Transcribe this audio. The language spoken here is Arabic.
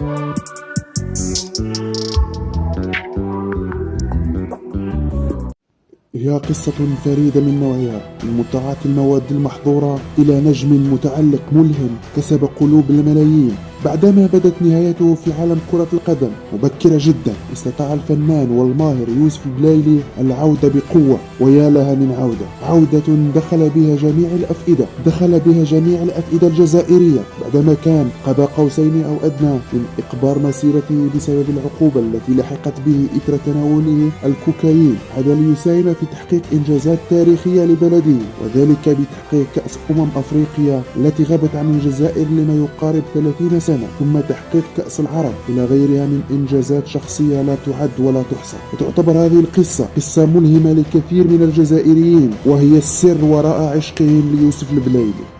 هي قصة فريدة من نوعها من متعة المواد المحظورة إلى نجم متعلق ملهم كسب قلوب الملايين. بعدما بدت نهايته في عالم كرة القدم مبكرة جدا استطاع الفنان والماهر يوسف بلايلي العودة بقوة ويا لها من عودة. عودة دخل بها جميع الأفئدة دخل بها جميع الأفئدة الجزائرية. بعدما كان قاب قوسين أو أدنى من إقبار مسيرته بسبب العقوبة التي لحقت به إثر تناوله الكوكايين هذا ليساهم في تحقيق إنجازات تاريخية لبلده وذلك بتحقيق كأس أمم أفريقيا التي غابت عن الجزائر لما يقارب 30 سنة. سنة ثم تحقيق كأس العرب إلى غيرها من إنجازات شخصية لا تعد ولا تحصى. وتعتبر هذه القصة قصة ملهمة لكثير من الجزائريين وهي السر وراء عشقهم ليوسف البلايلي